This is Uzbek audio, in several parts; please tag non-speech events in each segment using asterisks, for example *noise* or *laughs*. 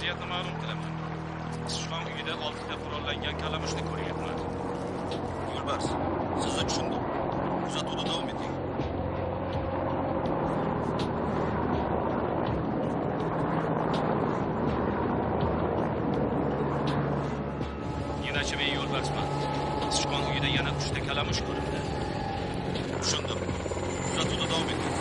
Vaziyatni ma'lum qilaman. Sichqon uyida oltita qurollangan kalamushni ko'ryapman. Yo'lbars, sizni tushundim. Kuzatuvda davom eting. Ninachi men yo'lbarsman. Sichqon uyida yana uchta kalamush ko'rindi. Tushundim. Kuzatuvda davom eting.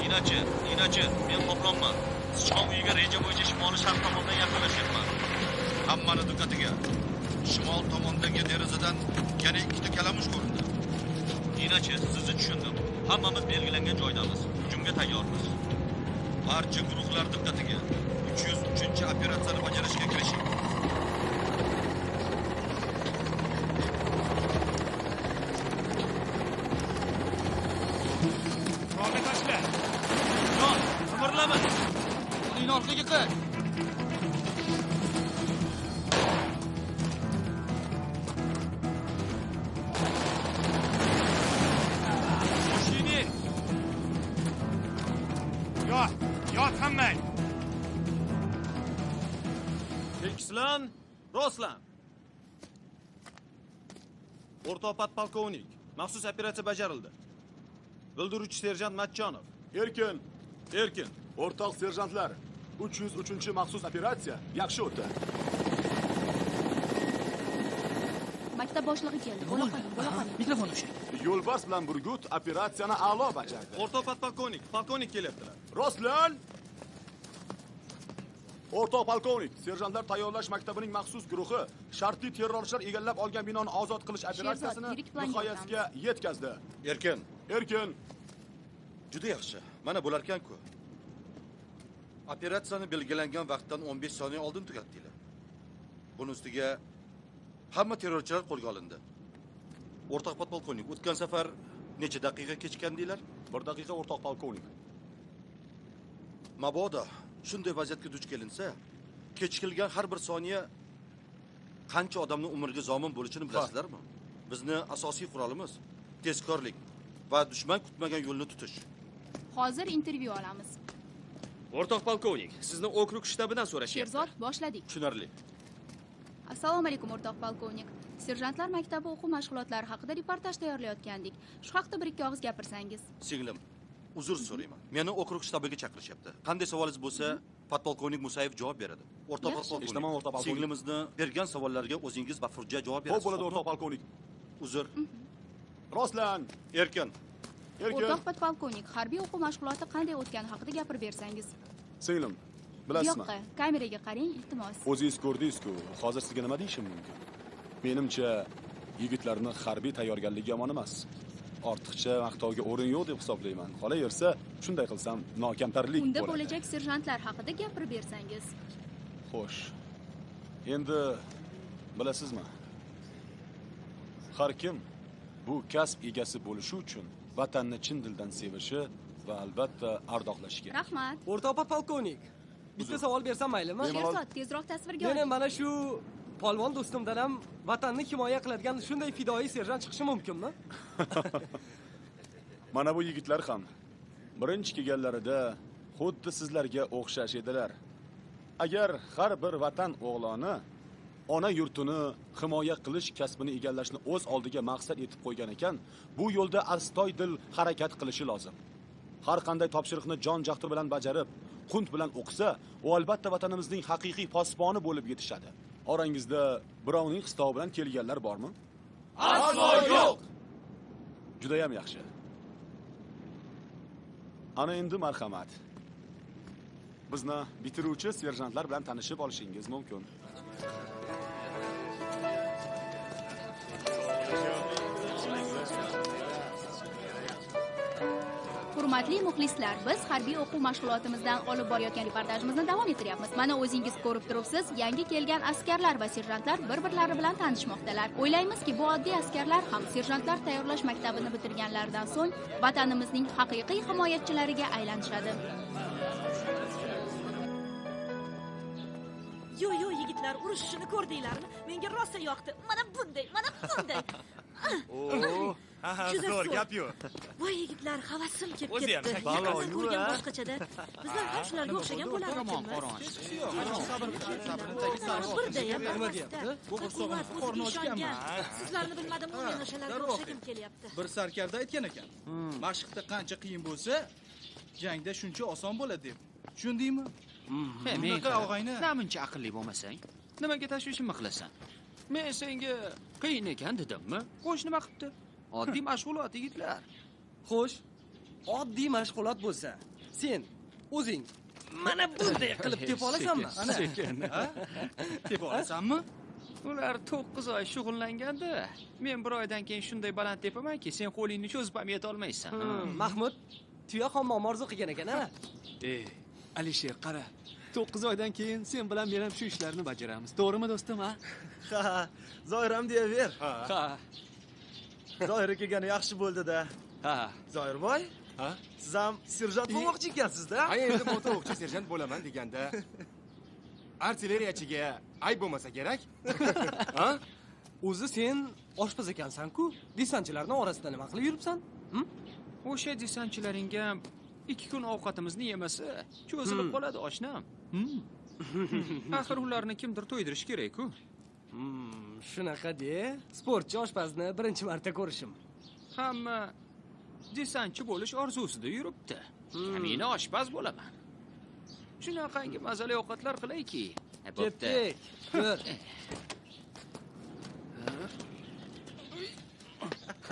Ninachi, Ninachi, men qoplonman. Sichqon uyiga reja bo'yicha shimoliy sharq tomondan yaqinlashyapman. Hammani diqqatiga. Shimol tomondagi derazadan yana ikkita kalamush ko'rindi. Ninachi, sizni tushundim. Hammamiz belgilangan joydamiz. Hujumga tayyormiz. Barcha guruhlar diqqatiga. 303 operatsiyani bajarishga kirishing. Qurolni tashla. Jon, qimirlama. Uning orqaga qil. Qo'shini. Yot, yot hammang. Tekislan, rostlan. O'rtoq podpolkovnik, maxsus operatsiya bajarildi. Bildiruvchi serjant Matchonov. Erkin, Erkin, o'rtoq serjantlar, 303 maxsus operatsiya yaxshi o'tdi. maktab boshlig'i keldi bo'la qoling bo'la qoling mikrofon o'sha Yo'lbars bilan Burgut operatsiyani a'lo bajardi. o'rtoq podpolkovnik, polkovnik kelyaptilar. Rostlan! O'rtoq polkovnik, serjantlar tayyorlash maktabining maxsus guruhi shartli terrorchilar egallab olgan binoni ozod qilish operatsiyasini nihoyasiga yetkazdi. Erkin, Erkin, Juda yaxshi. Mana bo'larkan-ku. Operatsiyani belgilangan vaqtdan 15 soniya oldin tugatdinglar. Buni ustiga hamma terrorchilar qo'lga olindi. O'rtoq podpolkovnik, o'tgan safar necha daqiqa kechikandinglar? bir daqiqa o'rtoq polkovnik. Mabodo shunday vaziyatga duch kelinsa, kechikilgan har bir soniya qancha odamning umriga zomin bo'lishini bilasizlarmi? Bizni asosiy qurolimiz tezkorlik va dushman kutmagan yo'lni tutish. Hozir intervyu olamiz o'rtoq polkovnik sizni okrug shtabidan so'rashyapti sherzod boshladik Tushunarli. assalomu alaykum o'rtoq polkovnik serjantlar maktabi o'quv mashg'ulotlari haqida reportaj tayyorlayotgandik shu haqda bir ikki og'iz gapirsangiz Singlim, uzr so'rayman. Meni okrug shtabiga chaqirishyapti. Qanday savolingiz bo'lsa, podpolkovnik Musayev javob beradi. O'rtoq Yaxshi. podpolkovnik. Eshitaman, o'rtoq polkovnik. Singlimizni bergan savollarga o'zingiz bafurja javob Xo'p berasiz. bo'ladi o'rtoq polkovnik. Uzr. Rostlan, Erkin, Erkin, o'rtoq podpolkovnik harbiy o'quv mashg'uloti qanday o'tgani haqida gapirib bersangiz singlim, bilasizmi? yoqqa kameraga qarang iltimos O'zingiz ko'rdingiz-ku, hozir sizga nima deyishim mumkin? Menimcha, yigitlarni harbiy tayyorgarligi yomon emas. Ortiqcha maqtovga o'rin yo'q deb hisoblayman. Qolaversa, shunday qilsam nokamtarlik unda bo'lajak serjantlar haqida gapirib bersangiz Xo'sh. Endi bilasizmi? Har kim bu kasb egasi bo'lishi uchun vatanni chin dildan sevishi va albatta ardoqlashi kerak. rahmat o'rtoq podpolkovnik bitta savol bersam maylimi? Sherzod tezroq tasvirga meni oling mana shu polvon do'stimdan ham vatanni himoya qiladigan shunday fidoyi serjant chiqishi mumkinmi? *laughs* Mana bu yigitlar ham birinchi kelganlarida xuddi sizlarga o'xshash edilar. Agar har bir vatan o'g'loni ona yurtini himoya qilish kasbini egallashni o'z oldiga maqsad etib qo'ygan ekan, bu yo'lda astoydil harakat qilishi lozim. Har qanday topshiriqni jon jahdi bilan bajarib, qunt bilan o'qisa, u albatta vatanimizning haqiqiy posboni bo'lib yetishadi. Orangizda birovning qistovi bilan kelganlar bormi? Aslo yo'q. Juda ham yaxshi. Ana endi marhamat. Bizni bitiruvchi serjantlar bilan tanishib olishingiz mumkin. Hurmatli muxlislar biz harbiy o'quv mashg'ulotimizdan olib borayotgan reportajimizni davom ettiryapmiz. Mana o'zingiz ko'rib turibsiz yangi kelgan askarlar va serjantlar bir birlari bilan tanishmoqdalar. O'ylaymizki bu oddiy askarlar ham serjantlar tayyorlash maktabini bitirganlaridan so'ng vatanimizning haqiqiy himoyachilariga aylanishadi. Yo'q yo'q yigitlar urushishini ko'rdinglarmi? Menga rosa yoqdi. Mana bunday mana bunday. *laughs* Oho, Shu zo'r gap-yu. voy yigitlar havasim kelib O'zi ham ketdi ko'rgan boshqachada. Bizlar ham shularga o'xshagan bo'larmikinmiz birdayam quvvat o'ziga ishongan. sizlarni bilmadim men o'shalarga o'xshagim kelyapti. Bir sarkarda aytgan ekan. Mashqda qancha qiyin bo'lsa jangda shuncha oson bo'ladi deb. Tushundingmi bunaqa og'ayni namuncha aqlli bo'lmasang. Nimaga tashvishimni qilasan men senga qiyin ekan dedimmi? Xo'sh nima qilibdi oddiy mashg'ulot yigitlar. Xo'sh, oddiy mashg'ulot bo'lsa, sen o'zing mana bunday qilib *laughs* tepa olasanmi? Ana. sekin. Tepa olasanmi? Ular to'qqiz oy shug'ullanganda men bir oydan keyin shunday baland tepamanki sen qo'lingni cho'zib ham yetolmaysan. Hmm, Mahmud tuya hammom orzu qilgan ekan a? Alisher qara. To'qqiz oydan keyin sen bilan men ham shu ishlarni bajaramiz. To'g'rimi do'stim a ha zoir ham deyaver. Ha. Zoir kelgani yaxshi bo'ldi-da. Ha. Zoirboy Ha? siz ham serjant bo'lmoqchi ekansizda. Ha endi motor o'qchi serjant bo'laman deganda. *laughs* Artilleriyachiga ayb bo'lmasa kerak. *laughs* Ha? O'zi sen oshpaz ekansan-ku, desantchilarning orasida nima qilib yuribsan? Hm? o'sha desantchilaringga ikki kun ovqatimizni yemasa cho'zilib qoladi oshnam. *laughs* Axir ularni kimdir to'ydirishi kerak-ku. Hmm, shunaqa de. Sportchi oshpazni birinchi marta ko'rishim. hamma desantchi bo'lish orzusida yuribdi. Men oshpaz bo'laman. Shunaqangi mazali ovqatlar qilayki. Ketdik. *laughs*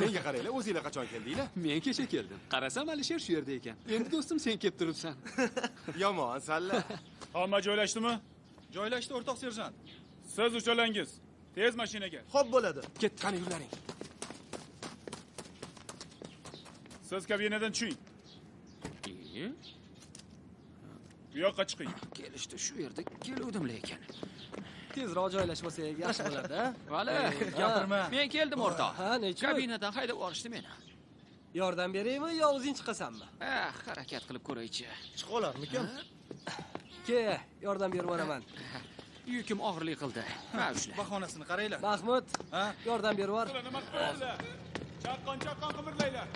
Menga qaranglar, o'zinglar qachon keldinglar? men kecha keldim qarasam alisher shu yerda ekan endi do'stim sen kelib turibsan *laughs* Yomon, salla. *laughs* Hamma joylashdimi? joylashdi o'rtoq serjant Siz uchalangiz. Tez mashinaga. xo'p bo'ladi Ket, qani yurlaring. Siz kabinadan tushing. Bu yoqqa chiqing. kelishdi shu yerda keluvdim lekin Tezroq joylashib olsak yaxshi bo'ladi, vali gapirma. Men keldim o'rtoq. Ha, nechun? kabinadan haydab yuborishdi meni. Yordam beraymi yo o'zing chiqasanmi? harakat qilib ko'raychi. Chiqa olarmikan Ke, yordam berib yuboraman. yukim og'irlik qildi. Ushla bahonasini qaranglar. Mahmud, yordam berib yubor. Nima qilyapsizlar? Chaqqon chaqqon qimirlanglar.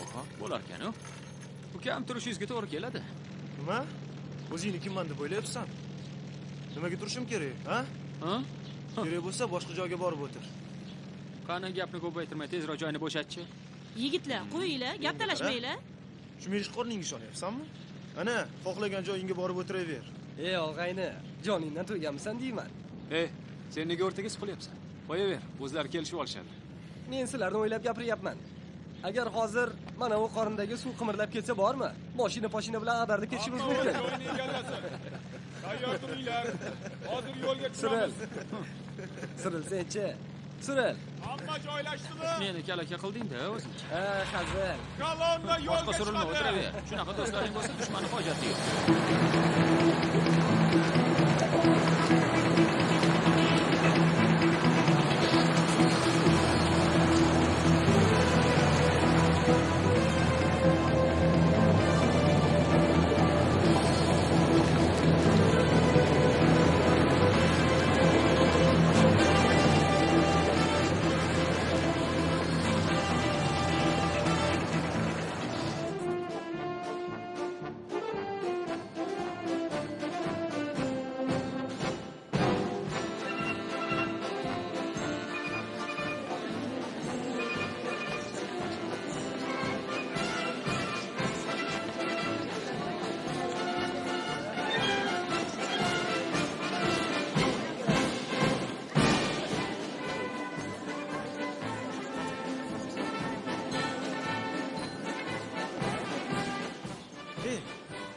oho bo'larkan-u. Ukam turishingizga to'g'ri keladi. Nima o'zingni kimman deb o'ylayapsan? Nimaga turishim kerak ha? Ha? Kerak bo'lsa boshqa joyga borib o'tir. Qani gapni ko'paytirmay tezroq joyni bo'shatchi. Yigitlar qo'yinglar gap talashmanglar. Shu meshqorning ishonyapsanmi? Ana xohlagan joyingga borib o'tiraver. Ey og'ayni, joningdan to'yganmisan deyman. ey sen nega o'rtaga siqilyapsan qo'yaver o'zlari kelishib olishadi. Men sizlarni o'ylab gapiryapman. Agar hozir mana u qorindagi suv qimirlab ketsa bormi? Mashina poshina bilan ag'darib ketishimiz mumkin. Tayyor turinglar. Hozir yo'lga Siril. tushamiz. Sirilsenchi. Siril. Hamma joylashdimi? meni kalaka qilding-da o'zingcha Ha, hazil. Kolonna boshqa yo'lga surilma chiqadi. o'tiraver shunaqa do'stlaring bo'lsa dushmanni hojati yo'q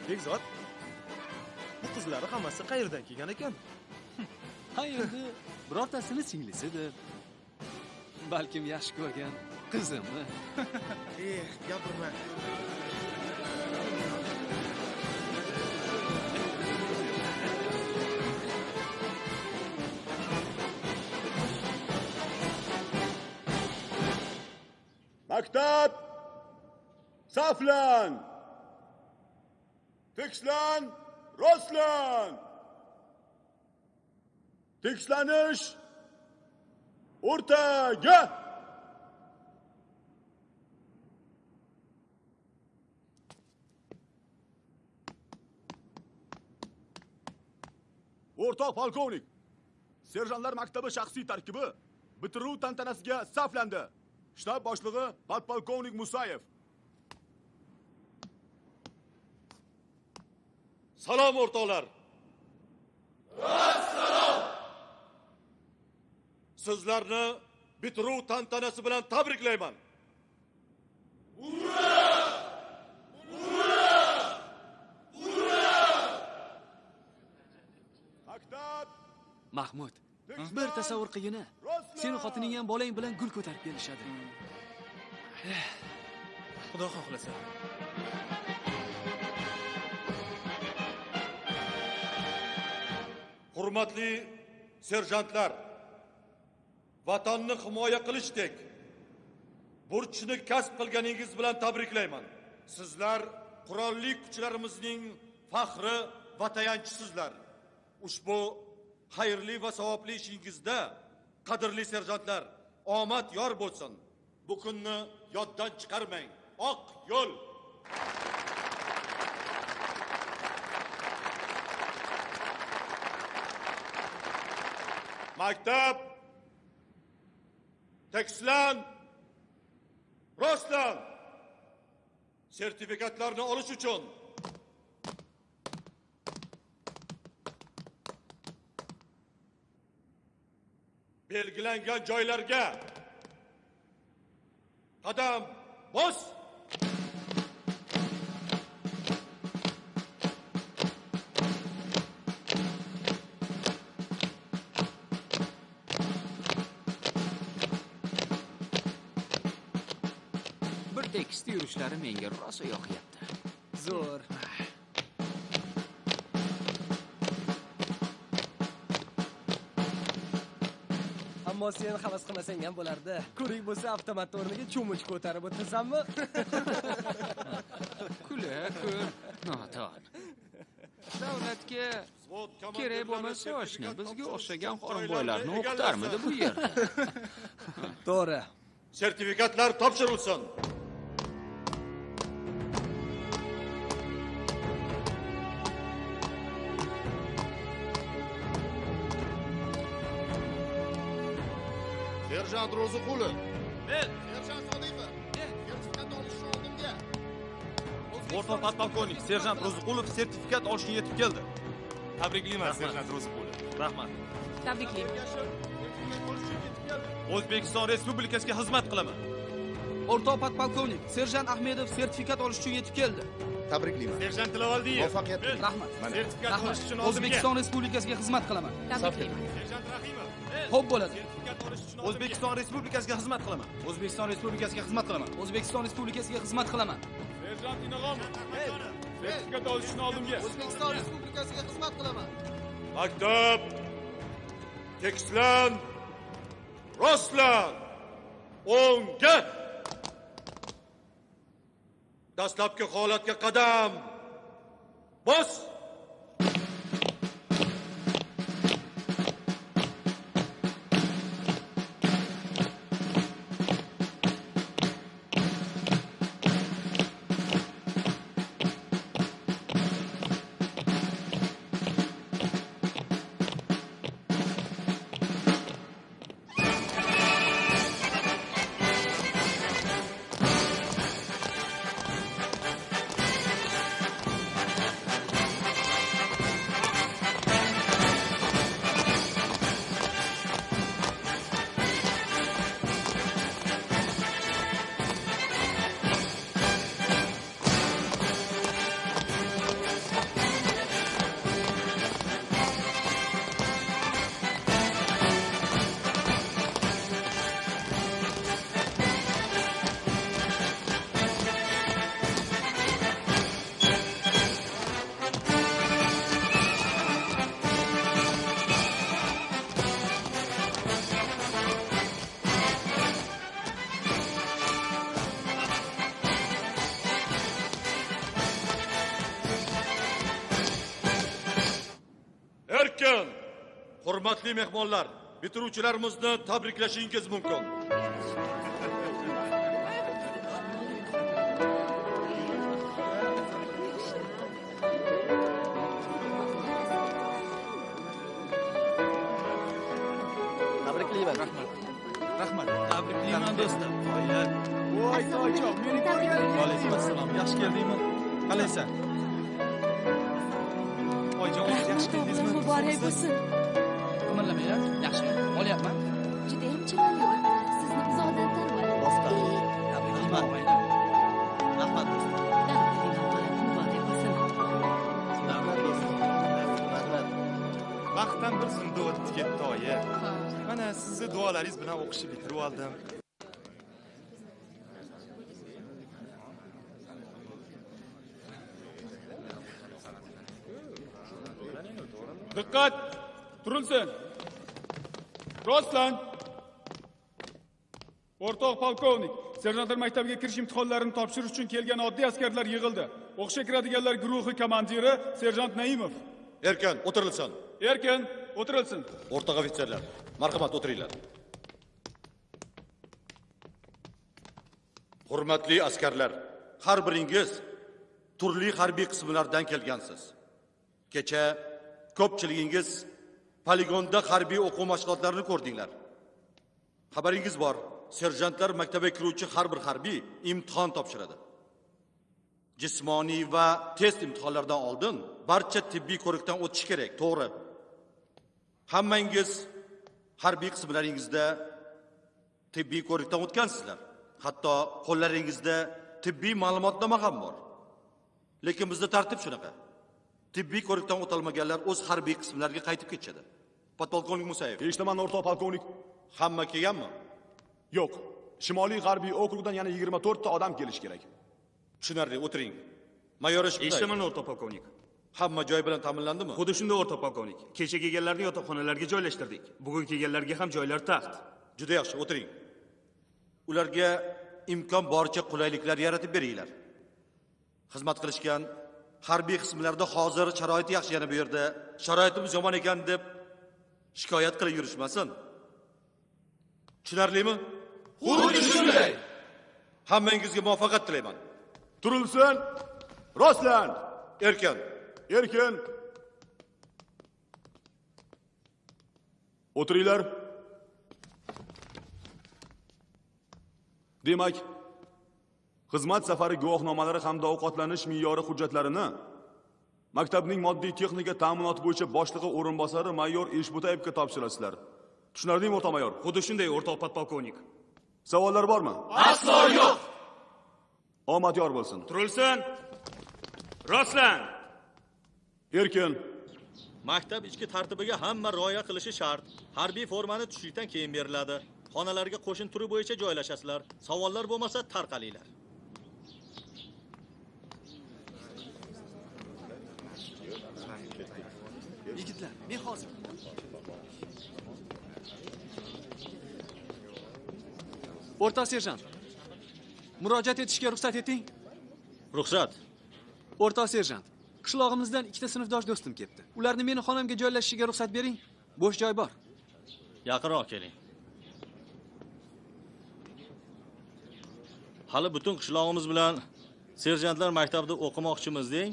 bekzod bu qizlari hammasi qayerdan kelgan ekan? *laughs* Ha endi birortasini singlisidir. Balkim yaxshi ko'rgan qizimi? *laughs* Eh gapirma. Maktab! Saflan tekislan rostlan tekislanish o'rtaga o'rtoq polkovnik. Serjantlar maktabi shaxsiy tarkibi. Bitiruv tantanasiga saflandi. Shtab boshlig'i podpolkovnik musayev Salom o'rtoqlar. Assalom. Sizlarni bitiruv tantanasi bilan tabriklayman. maktab mahmud bir tasavvur qilgin seni xotining ham bolang bilan gul ko'tarib kelishadi Xudo xohlasa. Hurmatli serjantlar, vatanni himoya qilishdek burchni kasb qilganingiz bilan tabriklayman. Sizlar qurolli kuchlarimizning faxri va tayanchisizlar. Ushbu xayrli va savobli ishingizda qadrli serjantlar, omad yor bo'lsin. Bu kunni yoddan chiqarmang. Oq yo'l maktab tekislan rostlan sertifikatlarni olish uchun belgilangan joylarga. Qadam bos tekisda yurishlari menga rosa yoqyapti. Zo'r. Ammo sen havas qilmasang ham bo'lardi. Ko'rik bo'lsa avtomat o'rniga cho'mich ko'tarib o'tirsanmi? *laughs* Kula ko'r noton. Davlatga kerak bo'lmasa oshna bizga o'xshagan qorinboylarni o'qitarmidi bu yerda? *laughs* *laughs* To'g'ri. Sertifikatlar topshirilsin serjant ro'ziqulov men serjant sodiqov sertifikat olishni oldimga O'rtoq podpolkovnik serjant Ro'ziqulov sertifikat olishga yetib keldi. Tabriklayman serjant Ro'ziqulov. Rahmat. Tabriklayman. O'zbekiston Respublikasiga xizmat qilaman. O'rtoq podpolkovnik, serjant Ahmedov sertifikat olish uchun yetib keldi. tabriklayman Serjant Tilavaldiyev. muvaffaqiyat tilayman Rahmat. Sertifikat olish uchun. O'zbekiston Respublikasiga xizmat qilaman. Tabriklayman. Serjant Rahimov. Xo'p bo'ladi. O'zbekiston Respublikasiga xizmat qilaman. O'zbekiston Respublikasiga xizmat qilaman. O'zbekiston Respublikasiga xizmat qilaman. serjant Inog'omov sertifikat olish uchun oldimga. O'zbekiston Respublikasiga xizmat qilaman. maktab. Tekislan rostlan. O'ngga dastlabki holatga qadam. Bos hurmatli mehmonlar bitiruvchilarimizni tabriklashingiz mumkin. Sizni duolaringiz bilan o'qishni bitirib oldim Diqqat! Turilsin. Rostlan. O'rtoq polkovnik, serjantlar maktabiga kirish imtihonlarini topshirish uchun kelgan oddiy askarlar yig'ildi. O'qishga kiradiganlar guruhi komandiri serjant Naimov. erkin o'tirilsin Erkin, o'tirilsin. o'rtoq ofitserlar marhamat o'tiringlar. Hurmatli askarlar har biringiz turli harbiy qismlardan kelgansiz. Kecha ko'pchiligingiz poligonda harbiy o'quv mashg'ulotlarini ko'rdinglar. Xabaringiz bor serjantlar maktabiga kiruvchi har bir harbiy imtihon topshiradi. Jismoniy va test imtihonlaridan oldin barcha tibbiy ko'rikdan o'tish kerak to'g'ri. Hammangiz harbiy qismlaringizda tibbiy ko'rikdan o'tgansizlar. Hatto qo'llaringizda tibbiy ma'lumotnoma ham bor. Lekin bizda tartib shunaqa. Tibbiy ko'rikdan o'tolmaganlar o'z harbiy qismlariga qaytib ketishadi. Podpolkovnik musayev. Eshitaman o'rtoq polkovnik hamma kelganmi? Yo'q. Shimoliy g'arbiy okrugdan yana 24 ta odam kelishi kerak. Tushunarli o'tiring. Mayor eshitaman o'rtoq polkovnik hamma joy bilan ta'minlandimi? Xuddi shunday o'rtoq polkovnik kecha kelganlarni yotoqxonalarga joylashtirdik. Bugun kelganlarga ham joylar taxt. Juda yaxshi o'tiring. Ularga imkon boricha qulayliklar yaratib beringlar. Xizmat qilishgan harbiy qismlarda hozir sharoit yaxshi yana bu yerda. Sharoitimiz yomon ekan deb shikoyat qilib yurishmasin. Tushunarlimi? Xuddi shunday. Hammangizga muvaffaqiyat tilayman. Turilsin rostlan. Erkin erkin. O'tiringlar. Demak xizmat safari guvohnomalari hamda ovqatlanish me'yori hujjatlarini maktabning moddiy texnika ta'minoti bo'yicha boshlig'i o'rinbosari mayor eshbutayevga topshirasizlar. Tushunarlimi o'rtoq mayor? Xuddi shunday o'rtoq podpolkovnik. Savollar bormi? Aslo yo'q! Omad yor bo'lsin. Turilsin! Rostlan erkin. Maktab ichki tartibiga hamma rioya qilishi shart. Harbiy formani tushlikdan keyin beriladi. Xonalarga qo'shin turi bo'yicha joylashasizlar. Savollar bo'lmasa tarqalinglar. Yigitlar men hozir o'rtoq serjant murojaat etishga ruxsat eting. Ruxsat. O'rtoq serjant qishlog'imizdan ikkita sinfdosh do'stim kelibdi ularni meni xonamga joylashishiga ruxsat bering. Bo'sh joy bor. Yaqinroq keling. Hali butun qishlog'imiz bilan serjantlar maktabida o'qimoqchimiz deng?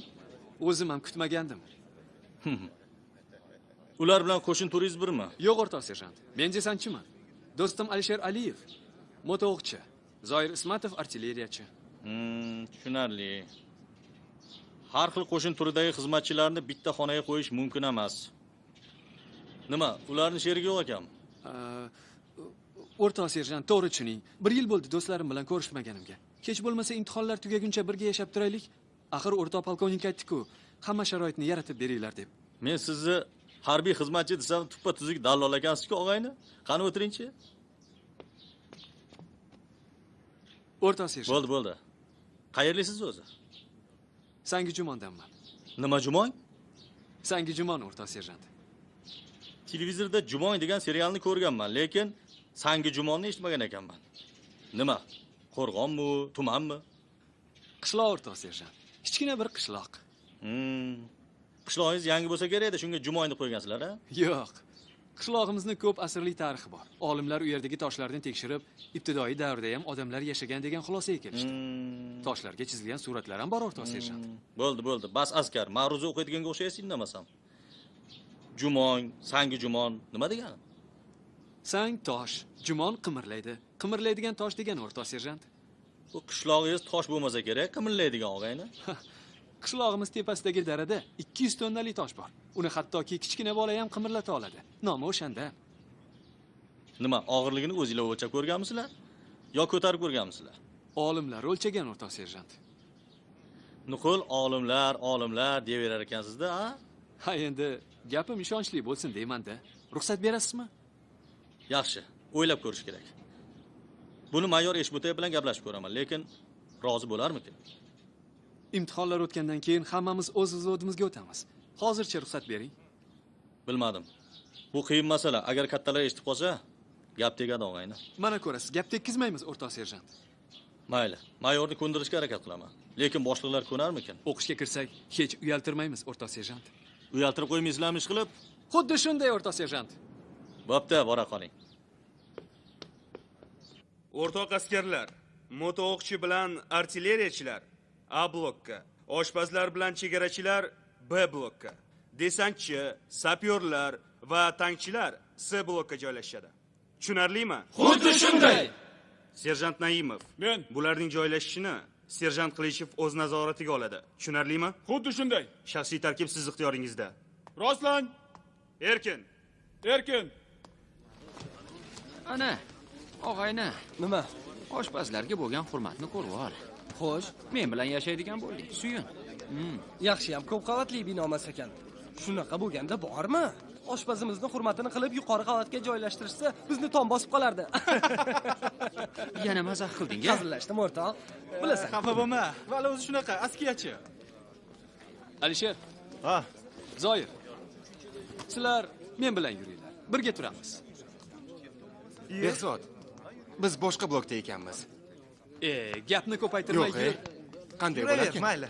O'zim ham kutmagandim. *laughs* Ular bilan qo'shin turingiz birmi? Yo'q o'rtoq serjant. Men desantchiman do'stim alisher aliyev. Moto'qchi zoir ismatov artilleriyachi. Hmm, tushunarli har xil qo'shin turidagi xizmatchilarni bitta xonaga qo'yish mumkin emas. Nima ularni sherigi yo'q ekanmi o'rtoq serjant to'g'ri tushuning. Bir yil bo'ldi do'stlarim bilan ko'rishmaganimga. Kech bo'lmasa imtihonlar tugaguncha birga yashab turaylik. Axir o'rtoq polkovnik aytdiku hamma sharoitni yaratib beringlar deb. Men sizni harbiy xizmatchi desam tuppa tuzuk dallol ekansizku og'ayni? Qani o'tiringchi? O'rtoq serjant bo'ldi bo'ldi. Qayerlisiz o'zi sangi jumondanman nima jumong sangi jumon o'rtoq serjant. Televizorda jumong degan serialni ko'rganman lekin sangi jumonni eshitmagan ekanman. Nima? Qo'rg'onmi tumanmi? Qishloq o'rtoq serjant. Kichkina bir qishloq. Hmm. qishlog'ingiz yangi bo'lsa kerak edi shunga jumong deb qo'ygansizlar a yo'q qishlog'imizni ko'p asrlik tarixi bor. Olimlar u yerdagi toshlarni tekshirib ibtidoiy davrda ham odamlar yashagan degan xulosaga kelishdi. Toshlarga chizilgan suratlar ham bor o'rtoq serjant bo'ldi bo'ldi. Bas askar ma'ruza o'qiydiganga o'xshaysiz indamasam jumong sangi jumon nima degani? Sang tosh jumon qimirlaydi. Qimirlaydigan tosh degani o'rtoq serjant. Bu qishlog'ingiz tosh bo'lmasa kerak qimirlaydigan og'ayni *laughs* qishlog'imiz tepasidagi darada 200 tonnali tosh bor. Uni hattoki kichkina bola ham qimirlata oladi. Nomi o'shanda. Nima og'irligini o'zinglar o'lchab ko'rganmisizlar? Yo ko'tarib ko'rganmisizlar? Olimlar o'lchagan o'rtoq serjant. Nuqul olimlar olimlar deyaverar ekansizda a? Ha endi gapim ishonchli bo'lsin deymanda ruxsat berasizmi? Yaxshi o'ylab ko'rish kerak. Buni mayor eshbutayev bilan gaplashib ko'raman lekin rozi bo'larmikin imtihonlar o'tgandan keyin hammamiz o'z vзводimizga o'tamiz. Hozircha ruxsat bering. Bilmadim. Bu qiyin masala. Agar kattalar eshitib qolsa gap tegadi og'ayni. Mana ko'rasiz gap tekkizmaymiz o'rtoq serjant. Mayli. Mayorni ko'ndirishga harakat qilaman. Lekin boshliqlar ko'narmikin? O'qishga kirsak hech uyaltirmaymiz o'rtoq serjant. Uyaltirib qo'ymaysizlarmi ish qilib? Xuddi shunday o'rtoq serjant. Bo'pti bora qoling. O'rtoq askarlar moto o'qchi bilan artilleriyachilar a blokka. Oshpazlar bilan chegarachilar b blokka. Desantchi sapyorlar va tankchilar s blokka joylashadi. Tushunarlimi? Xuddi shunday. serjant naimov. Men. Bularning joylashishini serjant qilishev o'z nazoratiga oladi. Tushunarlimi? Xuddi shunday. Shaxsiy tarkib siz ixtiyoringizda. Rostlang erkin. Erkin. Ana og'ayni. Nima? Oshpazlarga bo'lgan hurmatni ko'rib ol xo'sh men bilan yashaydigan bo'lding suyun. Yaxshiyam ko'p qavatli bino emas ekan. Shunaqa bo'lganda bormi? Oshpazimizni hurmatini qilib yuqori qavatga joylashtirishsa bizni tom bosib qolardi. *laughs* Yana mazax qilding a hazillashdim o'rtoq. Bilasan. Xafa bo'lma vali o'zi shunaqa askiyachi. Alisher. Ha. Zoir. Sizlar men bilan yuringlar birga turamiz. Behzod biz boshqa blokda ekanmiz e gapni ko'paytirmay yo'q e yur qanday bo'larkan mayli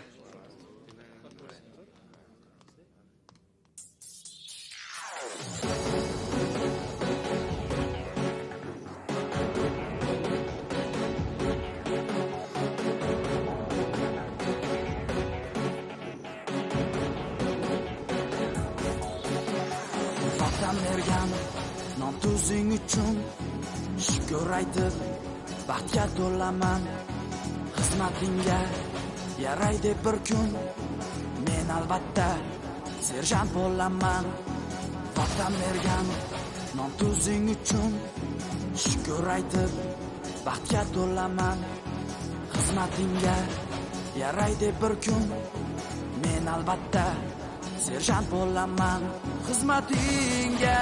yaraydi bir kun men albatta serjant bo'laman vatan bergan non tuzing uchun shukur aytib baxtga to'laman xizmatingga yaraydi bir kun men albatta serjant bo'laman xizmatingga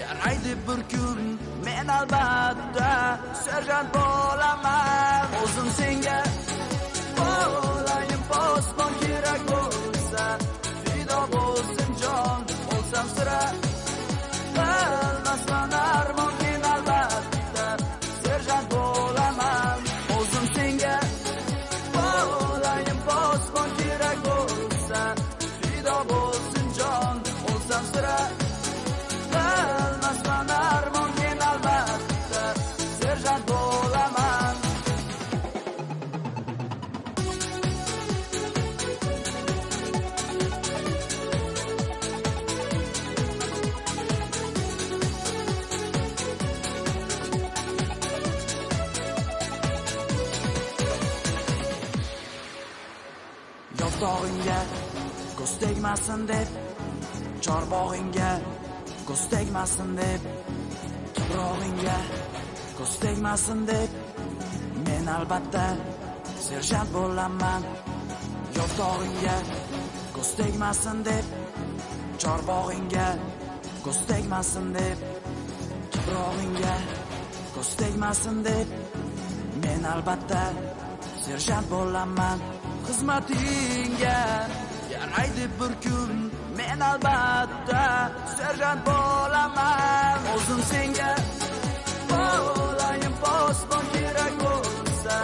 yaraydi bir kun men albatta serjant bo'laman o'zim senga bo'laman posbon kerak bo'lsa yozdog'ingga ko'z tegmasin deb chorbog'ingga. Ko'z tegmasin deb tuprog'ingga. Ko'z tegmasin deb men albatta serjant bo'laman yozdog'ingga ko'z tegmasin deb chorbog'ingga. Ko'z tegmasin deb tuprog'ingga. Ko'z tegmasin deb men albatta serjant bo'laman xizmatingga yaraydi bir kun. Men albatta serjant bo'laman. O'zim senga bo'layin posbon kerak bo'lsa.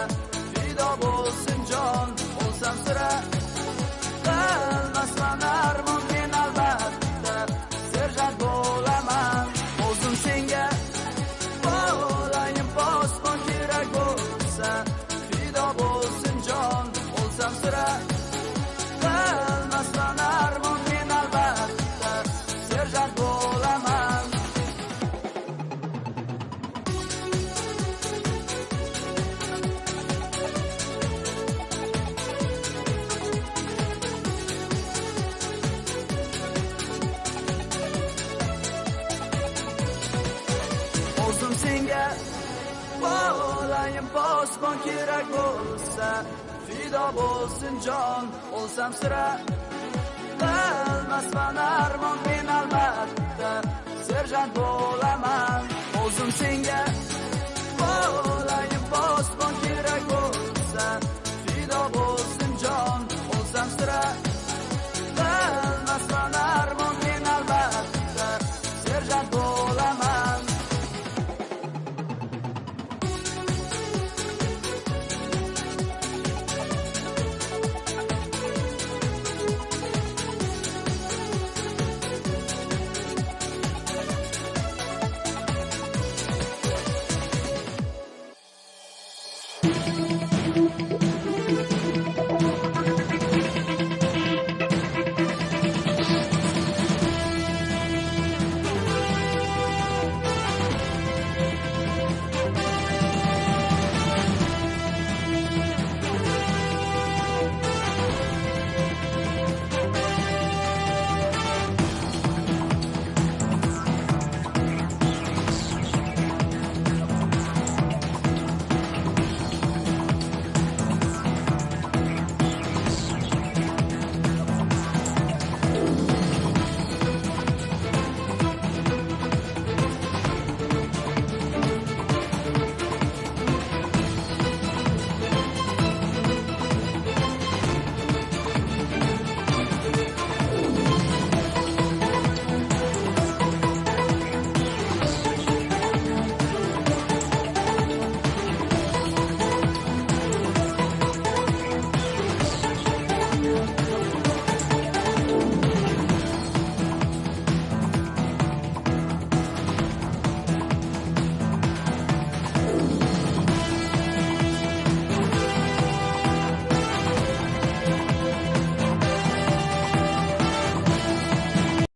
Fido bo'lsin jon bo'lsam sira